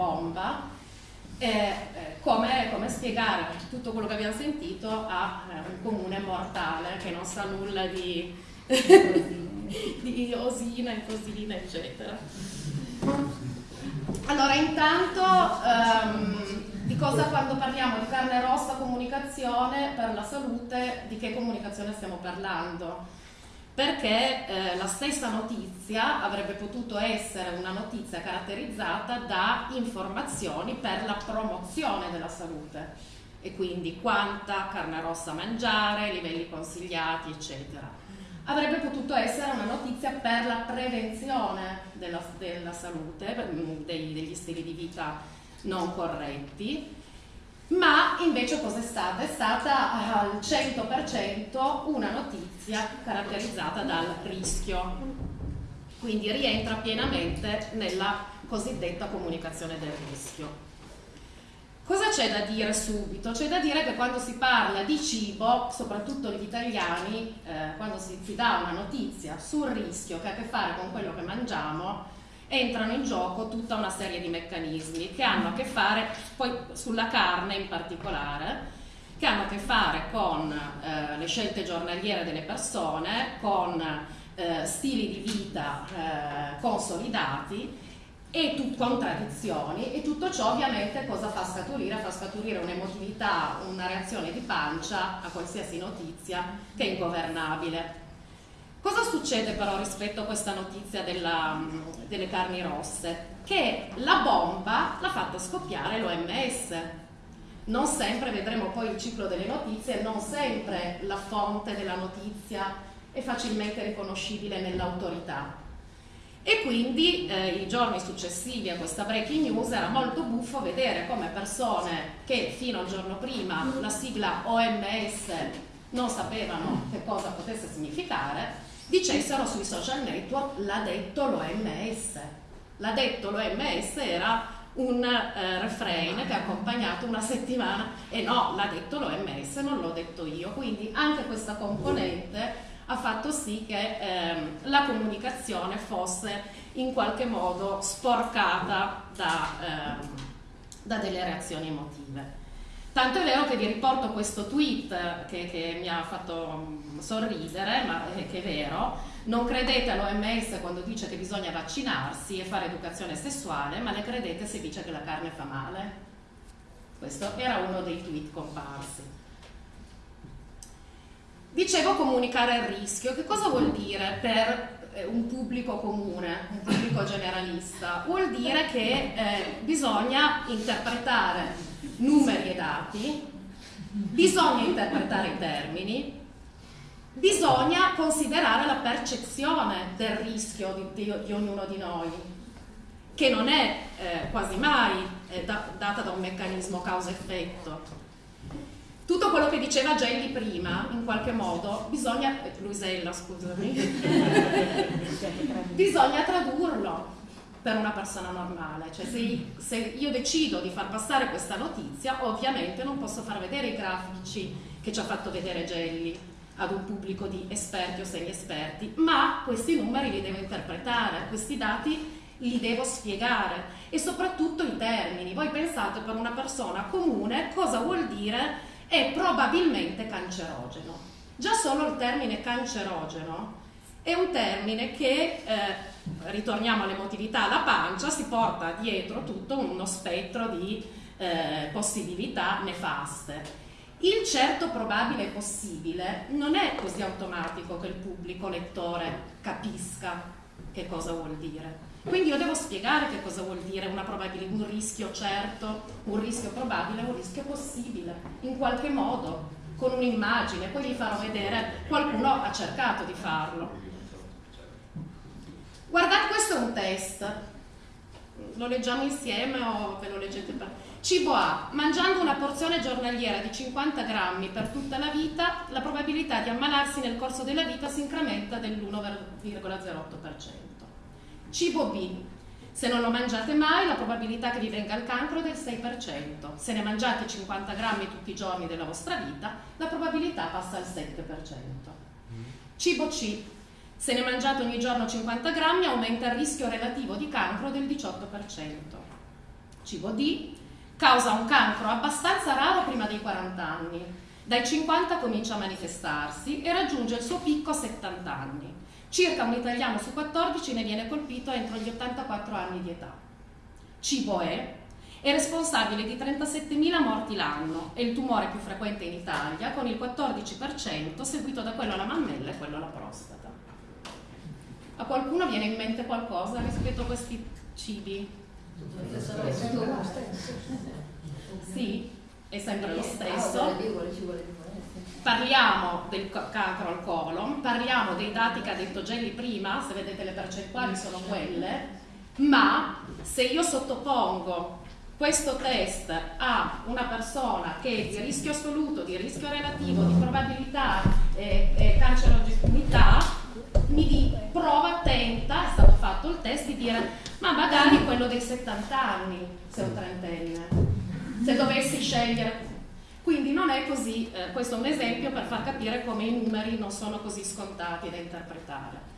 bomba, eh, come, come, spiegare tutto quello che abbiamo sentito a eh, un comune mortale che non sa nulla di, di osina, incosina, eccetera. Allora, intanto, um, di cosa quando parliamo di carne rossa comunicazione per la salute, di che comunicazione stiamo parlando? Perché eh, la stessa notizia avrebbe potuto essere una notizia caratterizzata da informazioni per la promozione della salute e quindi quanta carne rossa mangiare, livelli consigliati, eccetera. Avrebbe potuto essere una notizia per la prevenzione della, della salute, degli stili di vita non corretti, ma invece cosa è stata? È stata al 100% una notizia caratterizzata dal rischio, quindi rientra pienamente nella cosiddetta comunicazione del rischio. Cosa c'è da dire subito? C'è da dire che quando si parla di cibo, soprattutto gli italiani, eh, quando si, si dà una notizia sul rischio che ha a che fare con quello che mangiamo, entrano in gioco tutta una serie di meccanismi che hanno a che fare, poi sulla carne in particolare, che hanno a che fare con eh, le scelte giornaliere delle persone, con eh, stili di vita eh, consolidati e con tradizioni e tutto ciò ovviamente cosa fa scaturire? Fa scaturire un'emotività, una reazione di pancia a qualsiasi notizia che è ingovernabile. Cosa succede però rispetto a questa notizia della, delle carni rosse? Che la bomba l'ha fatta scoppiare l'OMS. Non sempre vedremo poi il ciclo delle notizie, non sempre la fonte della notizia è facilmente riconoscibile nell'autorità. E quindi eh, i giorni successivi a questa breaking news era molto buffo vedere come persone che fino al giorno prima la sigla OMS non sapevano che cosa potesse significare, dicessero sui social network l'ha detto l'OMS. L'ha detto l'OMS era un eh, refrain che ha accompagnato una settimana e no, l'ha detto l'OMS, non l'ho detto io. Quindi anche questa componente ha fatto sì che ehm, la comunicazione fosse in qualche modo sporcata da, ehm, da delle reazioni emotive. Tanto è vero che vi riporto questo tweet che, che mi ha fatto mm, sorridere, ma che è vero. Non credete all'OMS quando dice che bisogna vaccinarsi e fare educazione sessuale, ma le credete se dice che la carne fa male. Questo era uno dei tweet comparsi. Dicevo comunicare il rischio. Che cosa vuol dire per eh, un pubblico comune, un pubblico generalista? Vuol dire che eh, bisogna interpretare numeri e dati, bisogna interpretare i termini, bisogna considerare la percezione del rischio di, di, di ognuno di noi, che non è eh, quasi mai eh, da, data da un meccanismo causa-effetto. Tutto quello che diceva Gelli prima, in qualche modo, bisogna, Luisella scusami, bisogna tradurlo per una persona normale, cioè se, se, io decido di far passare questa notizia ovviamente non posso far vedere i grafici che ci ha fatto vedere Gelli ad un pubblico di esperti o semi-esperti, ma questi numeri li devo interpretare, questi dati li devo spiegare e soprattutto i termini. Voi pensate per una persona comune cosa vuol dire è probabilmente cancerogeno. Già solo il termine cancerogeno è un termine che eh, ritorniamo all'emotività, la pancia si porta dietro tutto uno spettro di eh, possibilità nefaste. Il certo probabile possibile non è così automatico che il pubblico lettore capisca che cosa vuol dire. Quindi io devo spiegare che cosa vuol dire un rischio certo, un rischio probabile, un rischio possibile, in qualche modo, con un'immagine, poi gli farò vedere, qualcuno ha cercato di farlo. Guardate, questo è un test. lo leggiamo insieme o ve lo leggete per... Cibo A. Mangiando una porzione giornaliera di 50 grammi per tutta la vita, la probabilità di ammalarsi nel corso della vita si incrementa dell'1,08%. Cibo B. Se non lo mangiate mai, la probabilità che vi venga il cancro è del 6%. Se ne mangiate 50 grammi tutti i giorni della vostra vita, la probabilità passa al 7%. Cibo C. Se ne mangiate ogni giorno 50 grammi, aumenta il rischio relativo di cancro del 18%. Cibo D causa un cancro abbastanza raro prima dei 40 anni. Dai 50 comincia a manifestarsi e raggiunge il suo picco a 70 anni. Circa un italiano su 14 ne viene colpito entro gli 84 anni di età. Cibo E è responsabile di 37.000 morti l'anno, è il tumore più frequente in Italia con il 14%, seguito da quello alla mammella e quello alla prostata. A qualcuno viene in mente qualcosa rispetto a questi cibi? Sì, è sempre lo stesso. Parliamo del cancro al colon, parliamo dei dati che ha detto Gelli prima, se vedete le percentuali sono quelle, ma se io sottopongo questo test a una persona che è di rischio assoluto, di rischio relativo, di probabilità e, e cancerogenità, mi di, prova, tenta, è stato fatto il test di dire ma magari quello dei 70 anni se un trentenne, se dovessi scegliere. Quindi non è così, eh, questo è un esempio per far capire come i numeri non sono così scontati da interpretare.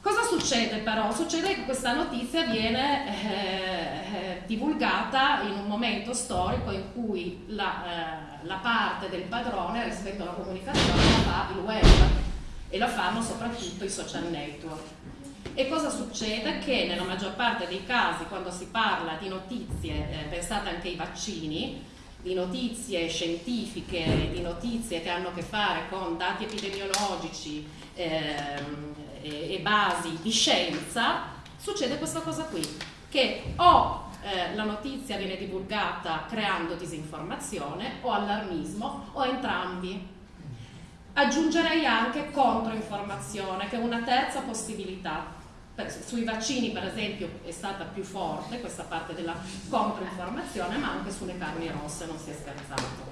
Cosa succede però? Succede che questa notizia viene eh, eh, divulgata in un momento storico in cui la, eh, la, parte del padrone rispetto alla comunicazione la fa il web e la fanno soprattutto i social network. E cosa succede? Che nella maggior parte dei casi, quando si parla di notizie, eh, pensate anche ai vaccini, di notizie scientifiche, di notizie che hanno a che fare con dati epidemiologici ehm, e, e, basi di scienza, succede questa cosa qui, che o eh, la notizia viene divulgata creando disinformazione o allarmismo o entrambi. Aggiungerei anche controinformazione, che è una terza possibilità sui vaccini per esempio è stata più forte questa parte della controinformazione, ma anche sulle carni rosse non si è scherzato.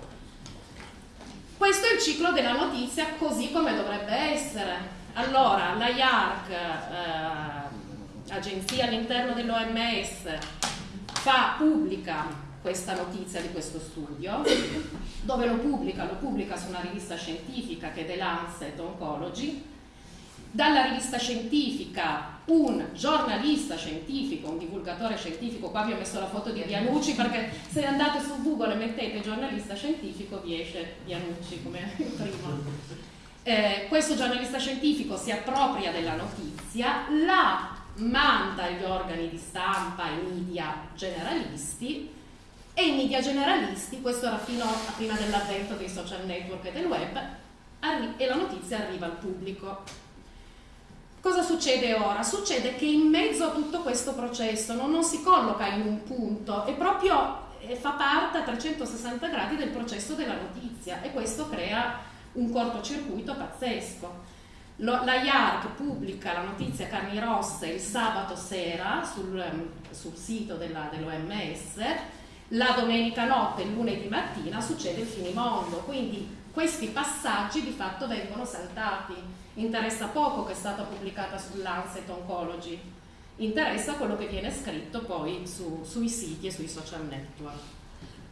Questo è il ciclo della notizia così come dovrebbe essere. Allora, la IARC, eh, agenzia all'interno dell'OMS, fa pubblica questa notizia di questo studio, dove lo pubblica? Lo pubblica su una rivista scientifica che è The Lancet Oncology, dalla rivista scientifica un giornalista scientifico, un divulgatore scientifico, qua vi ho messo la foto di Dianucci perché se andate su Google e mettete giornalista scientifico vi esce Dianucci come prima. Eh, questo giornalista scientifico si appropria della notizia, la manda agli organi di stampa, ai media generalisti e i media generalisti, questo era fino a prima dell'avvento dei social network e del web, e la notizia arriva al pubblico. Cosa succede ora? Succede che in mezzo a tutto questo processo non, non si colloca in un punto, è proprio eh, fa parte a 360 gradi del processo della notizia e questo crea un cortocircuito pazzesco. Lo, la IARC pubblica la notizia carni rosse il sabato sera sul, ehm, sul sito dell'OMS, la domenica notte, il lunedì mattina succede il finimondo, quindi questi passaggi di fatto vengono saltati interessa poco che è stata pubblicata sull'Ancet Oncology, interessa quello che viene scritto poi su, sui siti e sui social network.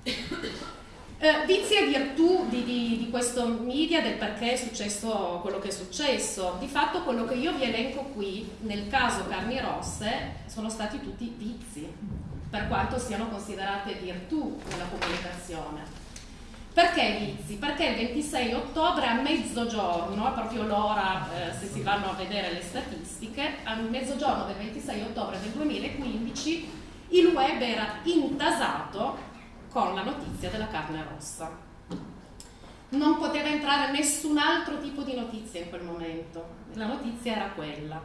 Eh, vizi e virtù di, di, di, questo media, del perché è successo quello che è successo. Di fatto quello che io vi elenco qui, nel caso carni rosse, sono stati tutti vizi, per quanto siano considerate virtù nella comunicazione. Perché vizi? Perché il 26 ottobre a mezzogiorno, proprio l'ora eh, se si vanno a vedere le statistiche, a mezzogiorno del 26 ottobre del 2015 il web era intasato con la notizia della carne rossa. Non poteva entrare nessun altro tipo di notizia in quel momento, la notizia era quella.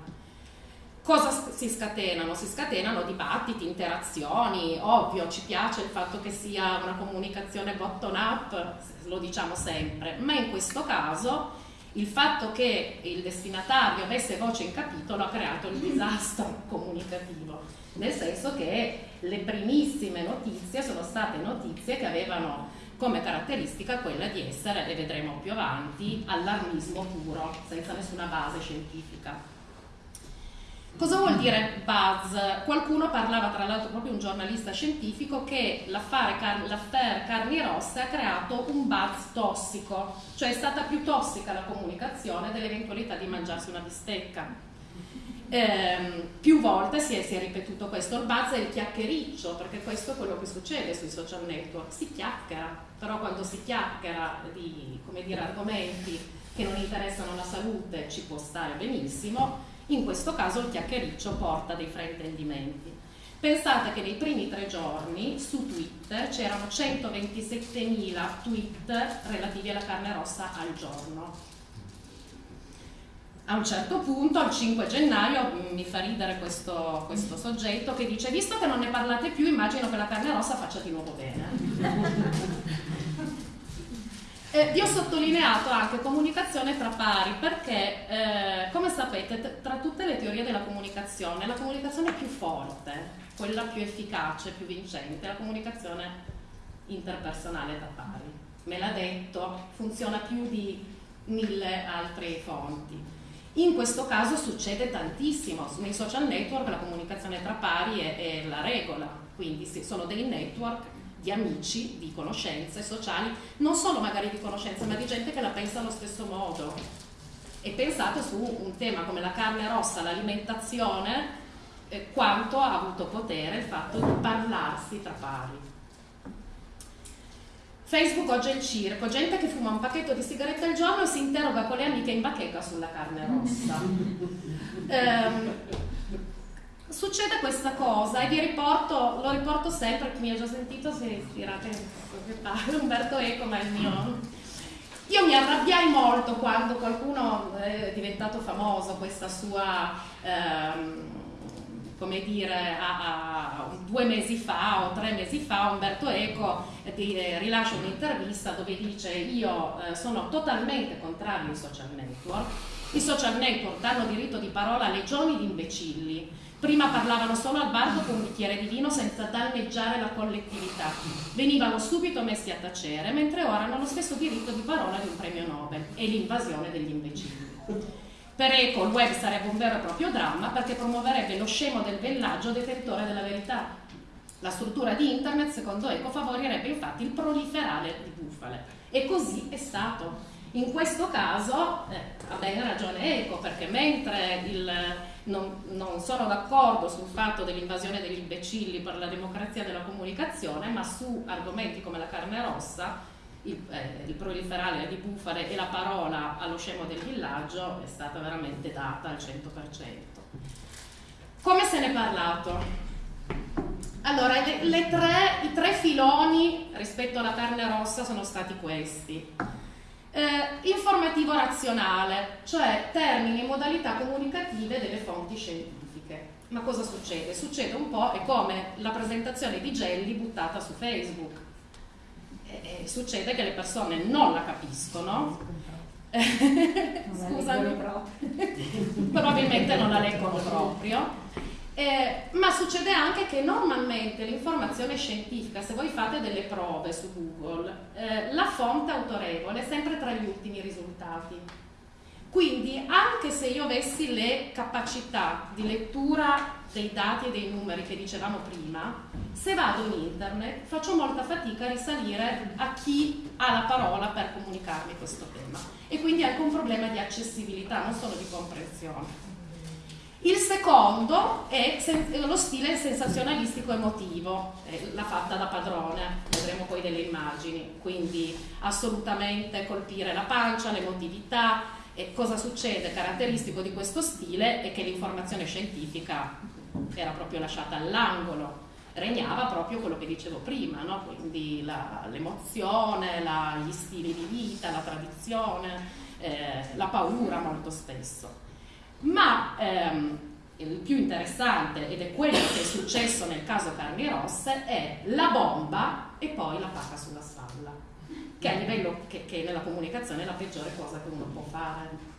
Cosa si scatenano? Si scatenano dibattiti, interazioni, ovvio ci piace il fatto che sia una comunicazione bottom up, lo diciamo sempre, ma in questo caso il fatto che il destinatario avesse voce in capitolo ha creato il disastro comunicativo, nel senso che le primissime notizie sono state notizie che avevano come caratteristica quella di essere, le vedremo più avanti, allarmismo puro, senza nessuna base scientifica. Cosa vuol dire buzz? Qualcuno parlava, tra l'altro proprio un giornalista scientifico, che l'affare, l'affair Carni Rosse ha creato un buzz tossico, cioè è stata più tossica la comunicazione dell'eventualità di mangiarsi una bistecca. Eh, più volte si è, si è, ripetuto questo, il buzz è il chiacchiericcio, perché questo è quello che succede sui social network, si chiacchiera, però quando si chiacchiera di dire, argomenti che non interessano la salute ci può stare benissimo, in questo caso il chiacchiericcio porta dei fraintendimenti. Pensate che nei primi tre giorni su Twitter c'erano 127.000 tweet relativi alla carne rossa al giorno. A un certo punto, al 5 gennaio, mi fa ridere questo, questo soggetto che dice visto che non ne parlate più, immagino che la carne rossa faccia di nuovo bene. Eh, vi ho sottolineato anche comunicazione tra pari perché, eh, come sapete, tra tutte le teorie della comunicazione, la comunicazione più forte, quella più efficace, più vincente, è la comunicazione interpersonale tra pari. Me l'ha detto, funziona più di mille altre fonti. In questo caso succede tantissimo, nei social network la comunicazione tra pari è, è la regola, quindi sono dei network di amici, di conoscenze sociali, non solo magari di conoscenze, ma di gente che la pensa allo stesso modo. E pensate su un tema come la carne rossa, l'alimentazione, eh, quanto ha avuto potere il fatto di parlarsi tra pari. Facebook oggi è il circo, gente che fuma un pacchetto di sigarette al giorno e si interroga con le amiche in bacheca sulla carne rossa. um, succede questa cosa e vi riporto, lo riporto sempre, chi mi ha già sentito si ispira che Umberto Eco, ma è il mio... Io mi arrabbiai molto quando qualcuno è diventato famoso, questa sua, ehm, come dire, a, a, due mesi fa o tre mesi fa Umberto Eco ti, eh, rilascia un'intervista dove dice io eh, sono totalmente contrario ai social network, i social network danno diritto di parola a legioni di imbecilli, Prima parlavano solo al bar con un bicchiere di vino senza danneggiare la collettività. Venivano subito messi a tacere, mentre ora hanno lo stesso diritto di parola di un premio Nobel e l'invasione degli imbecilli. Per Eco il web sarebbe un vero e proprio dramma perché promuoverebbe lo scemo del bellaggio detentore della verità. La struttura di internet, secondo Eco, favorirebbe infatti il proliferare di bufale. E così è stato. In questo caso eh, ha bene ragione Eco perché mentre il non, non sono d'accordo sul fatto dell'invasione degli imbecilli per la democrazia della comunicazione, ma su argomenti come la carne rossa, il, eh, il proliferare di bufale e la parola allo scemo del villaggio è stata veramente data al 100%. Come se ne è parlato? Allora, le, le tre, i tre filoni rispetto alla carne rossa sono stati questi. Eh, informativo razionale, cioè termini e modalità comunicative delle fonti scientifiche. Ma cosa succede? Succede un po' è come la presentazione di Gelli buttata su Facebook. Eh, eh, succede che le persone non la capiscono. Scusami, probabilmente non la leggono proprio eh, ma succede anche che normalmente l'informazione scientifica, se voi fate delle prove su Google, eh, la fonte autorevole è sempre tra gli ultimi risultati. Quindi anche se io avessi le capacità di lettura dei dati e dei numeri che dicevamo prima, se vado in internet faccio molta fatica a risalire a chi ha la parola per comunicarmi questo tema. E quindi anche un problema di accessibilità, non solo di comprensione. Il secondo è lo stile sensazionalistico emotivo, l'ha fatta da padrone, vedremo poi delle immagini, quindi assolutamente colpire la pancia, l'emotività. E cosa succede? Caratteristico di questo stile è che l'informazione scientifica era proprio lasciata all'angolo, regnava proprio quello che dicevo prima, no? quindi la, l'emozione, la, gli stili di vita, la tradizione, eh, la paura molto spesso ma ehm, il più interessante, ed è quello che è successo nel caso Carni Rosse, è la bomba e poi la pacca sulla spalla. che a livello che, che nella comunicazione è la peggiore cosa che uno può fare.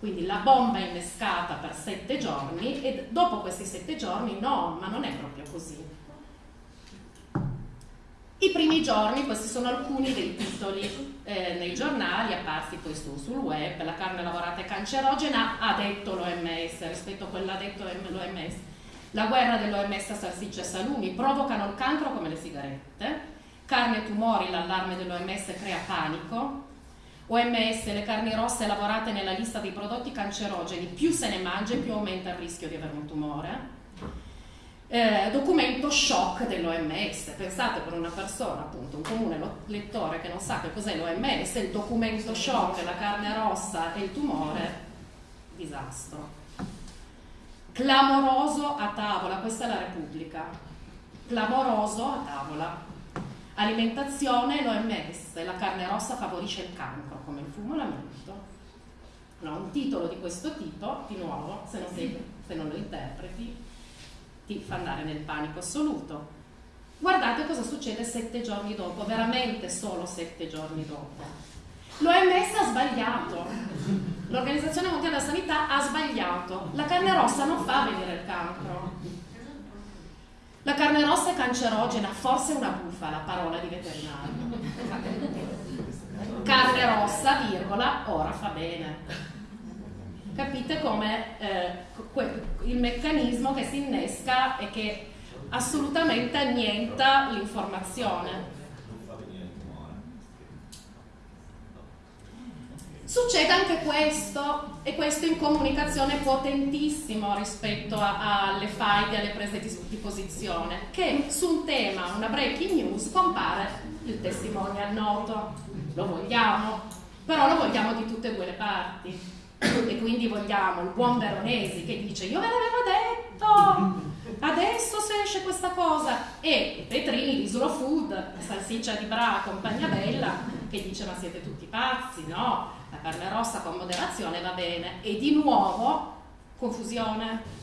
Quindi la bomba è innescata per sette giorni e dopo questi sette giorni no, ma non è proprio così. I primi giorni, questi sono alcuni dei titoli eh, nei giornali apparsi poi su, sul web, la carne lavorata è cancerogena, ha detto l'OMS, rispetto a quello ha detto l'OMS. La guerra dell'OMS a salsicce e salumi provocano il cancro come le sigarette, carne e tumori, l'allarme dell'OMS crea panico, OMS, le carni rosse lavorate nella lista dei prodotti cancerogeni, più se ne mangia più aumenta il rischio di avere un tumore eh, documento shock dell'OMS. Pensate per una persona, appunto, un comune lettore che non sa che cos'è l'OMS, il documento shock, la carne rossa e il tumore, disastro. Clamoroso a tavola, questa è la Repubblica. Clamoroso a tavola. Alimentazione, l'OMS, la carne rossa favorisce il cancro, come il fumo l'amianto. No, un titolo di questo tipo, di nuovo, se non, sei, se non lo interpreti, ti fa andare nel panico assoluto. Guardate cosa succede sette giorni dopo, veramente solo sette giorni dopo. L'OMS ha sbagliato, l'Organizzazione Mondiale della Sanità ha sbagliato, la carne rossa non fa venire il cancro. La carne rossa è cancerogena, forse è una bufala, parola di veterinario. Carne rossa, virgola, ora fa bene capite come eh, il meccanismo che si innesca e che assolutamente annienta l'informazione. Succede anche questo, e questo in comunicazione potentissimo rispetto a, alle faide, alle prese di, di, posizione, che su un tema, una breaking news, compare il testimonial noto. Lo vogliamo, però lo vogliamo di tutte e due le parti e quindi vogliamo il buon Veronesi che dice io ve l'avevo detto! Adesso se esce questa cosa. E Petrini di Slow Food salsiccia di Bra compagnia bella che dice ma siete tutti pazzi no? La carne rossa con moderazione va bene. E di nuovo confusione.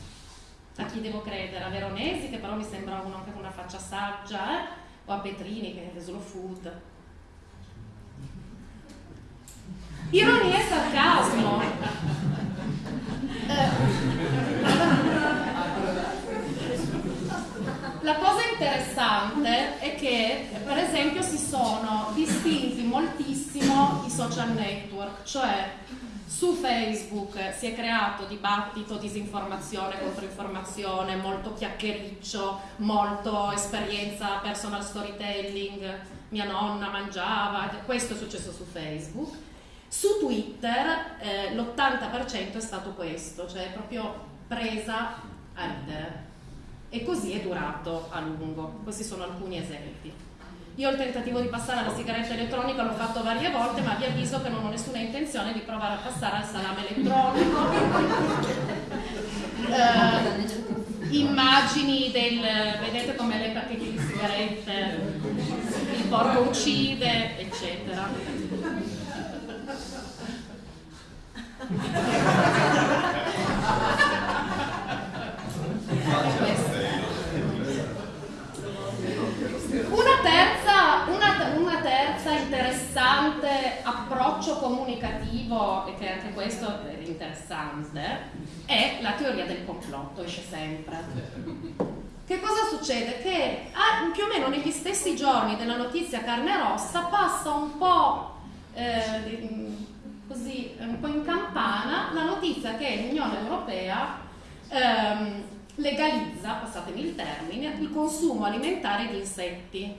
A chi devo credere? A Veronesi che però mi sembra uno anche con una faccia saggia eh? o a Petrini che è Slow Food. Ironia e sarcasmo. Eh, la cosa interessante è che, per esempio, si sono distinti moltissimo i social network, cioè su Facebook si è creato dibattito, disinformazione, controinformazione, molto chiacchiericcio, molto esperienza, personal storytelling, mia nonna mangiava, questo è successo su Facebook su Twitter eh, l'80% è stato questo, cioè proprio presa a ridere. E così è durato a lungo. Questi sono alcuni esempi. Io il tentativo di passare alla sigaretta elettronica l'ho fatto varie volte, ma vi avviso che non ho nessuna intenzione di provare a passare al salame elettronico. eh, immagini del vedete come le pacchetti di sigarette, il porco uccide, eccetera. Una terza, una, una terza interessante approccio comunicativo, e che anche questo è interessante, è la teoria del complotto, esce sempre. Che cosa succede? Che ah, più o meno negli stessi giorni della notizia carne rossa passa un po' eh, così un po' in campana la notizia che l'Unione Europea ehm, legalizza, passatemi il termine, il consumo alimentare di insetti,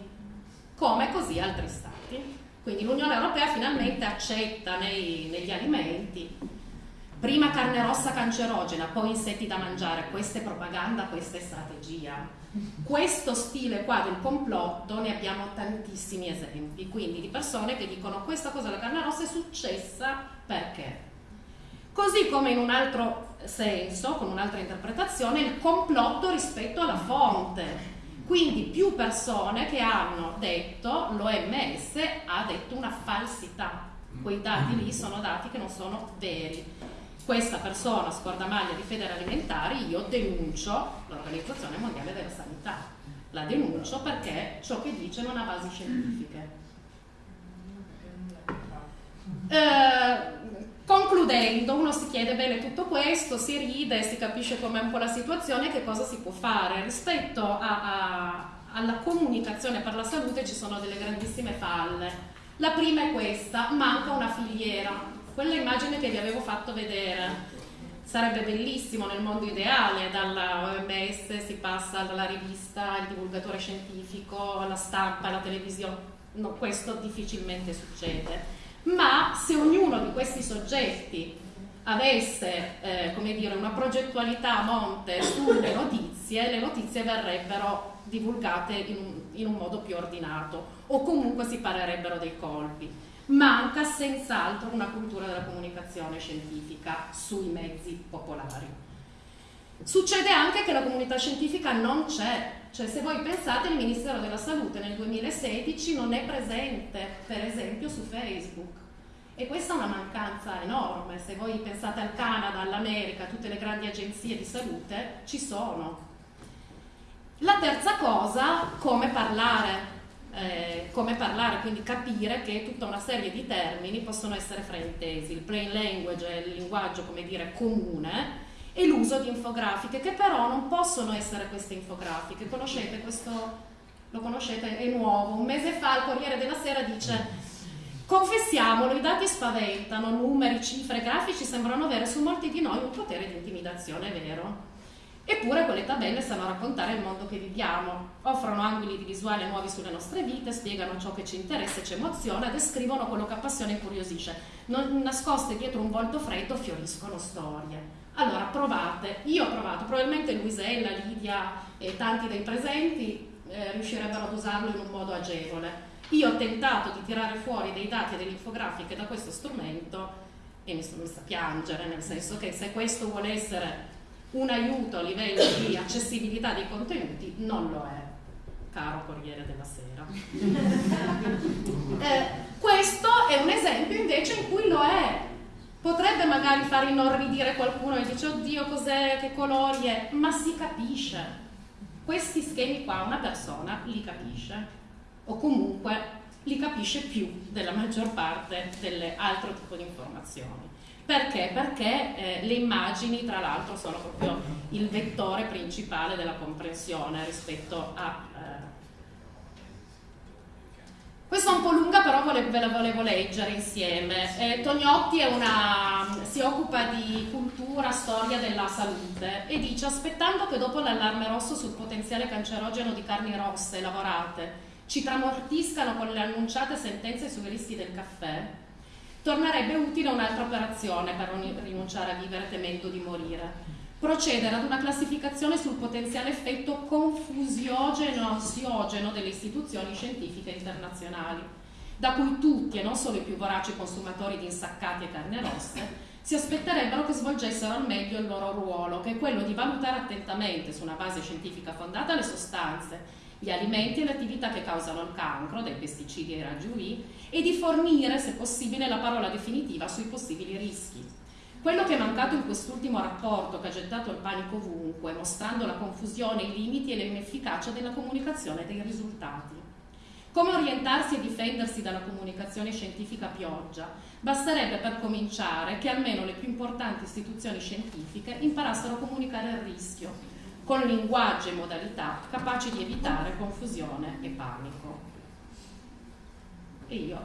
come così altri stati. Quindi l'Unione Europea finalmente accetta nei, negli alimenti prima carne rossa cancerogena, poi insetti da mangiare, questa è propaganda, questa è strategia. Questo stile qua del complotto ne abbiamo tantissimi esempi, quindi di persone che dicono questa cosa della carne rossa è successa perché. Così come in un altro senso, con un'altra interpretazione, il complotto rispetto alla fonte. Quindi più persone che hanno detto, l'OMS ha detto una falsità. Quei dati lì sono dati che non sono veri questa persona scorda maglia di fede alimentari, io denuncio l'Organizzazione Mondiale della Sanità. La denuncio perché ciò che dice non ha basi scientifiche. Eh, concludendo, uno si chiede bene tutto questo, si ride, si capisce com'è un po' la situazione e che cosa si può fare. Rispetto a, a, alla comunicazione per la salute ci sono delle grandissime falle. La prima è questa, manca una filiera. Quella immagine che vi avevo fatto vedere sarebbe bellissimo nel mondo ideale, dalla OMS si passa dalla rivista, il divulgatore scientifico, alla stampa, alla televisione. No, questo difficilmente succede ma se ognuno di questi soggetti avesse eh, dire, una progettualità a monte sulle notizie, le notizie verrebbero divulgate in un, in un modo più ordinato o comunque si parerebbero dei colpi. Manca senz'altro una cultura della comunicazione scientifica sui mezzi popolari. Succede anche che la comunità scientifica non c'è, cioè se voi pensate il Ministero della Salute nel 2016 non è presente per esempio su Facebook e questa è una mancanza enorme, se voi pensate al Canada, all'America, tutte le grandi agenzie di salute ci sono. La terza cosa, come parlare, eh, come parlare, quindi capire che tutta una serie di termini possono essere fraintesi. Il plain language è il linguaggio, come dire, comune, e l'uso di infografiche, che però non possono essere queste infografiche. Conoscete questo? Lo conoscete? È nuovo. Un mese fa il Corriere della Sera dice Confessiamolo, i dati spaventano, numeri, cifre, grafici sembrano avere su molti di noi un potere di intimidazione vero. Eppure quelle tabelle sanno raccontare il mondo che viviamo, offrono angoli di visuale nuovi sulle nostre vite, spiegano ciò che ci interessa e ci emoziona, descrivono quello che appassiona e incuriosisce. Non nascoste dietro un volto freddo fioriscono storie. Allora provate, io ho provato, probabilmente Luisella, Lidia e tanti dei presenti eh, riuscirebbero ad usarlo in un modo agevole. Io ho tentato di tirare fuori dei dati e delle infografiche da questo strumento e mi sono messa a piangere, nel senso che se questo vuole essere un aiuto a livello di accessibilità dei contenuti, non lo è, caro Corriere della Sera. eh, questo è un esempio invece in cui lo è, potrebbe magari far inorridire qualcuno e dice oddio cos'è, che colori è, ma si capisce. Questi schemi qua una persona li capisce o comunque li capisce più della maggior parte delle altre tipo di informazioni. Perché? Perché eh, le immagini tra l'altro sono proprio il vettore principale della comprensione rispetto a questa è un po' lunga, però ve la volevo leggere insieme. Eh, Tognotti una, si occupa di cultura, storia della salute e dice aspettando che dopo l'allarme rosso sul potenziale cancerogeno di carni rosse lavorate ci tramortiscano con le annunciate sentenze sui rischi del caffè, tornerebbe utile un'altra operazione per non rinunciare a vivere temendo di morire procedere ad una classificazione sul potenziale effetto confusiogeno-ansiogeno delle istituzioni scientifiche internazionali, da cui tutti e non solo i più voraci consumatori di insaccati e carne rosse si aspetterebbero che svolgessero al meglio il loro ruolo, che è quello di valutare attentamente, su una base scientifica fondata, le sostanze, gli alimenti e le attività che causano il cancro, dai pesticidi ai raggi UV, e di fornire, se possibile, la parola definitiva sui possibili rischi. Quello che è mancato in quest'ultimo rapporto che ha gettato il panico ovunque, mostrando la confusione, i limiti e l'inefficacia della comunicazione dei risultati. Come orientarsi e difendersi dalla comunicazione scientifica pioggia? Basterebbe per cominciare che almeno le più importanti istituzioni scientifiche imparassero a comunicare il rischio, con linguaggio e modalità capaci di evitare confusione e panico. E io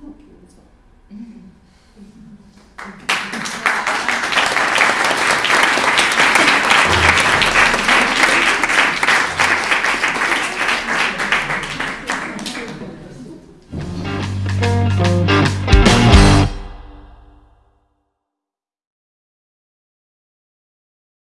ho chiuso.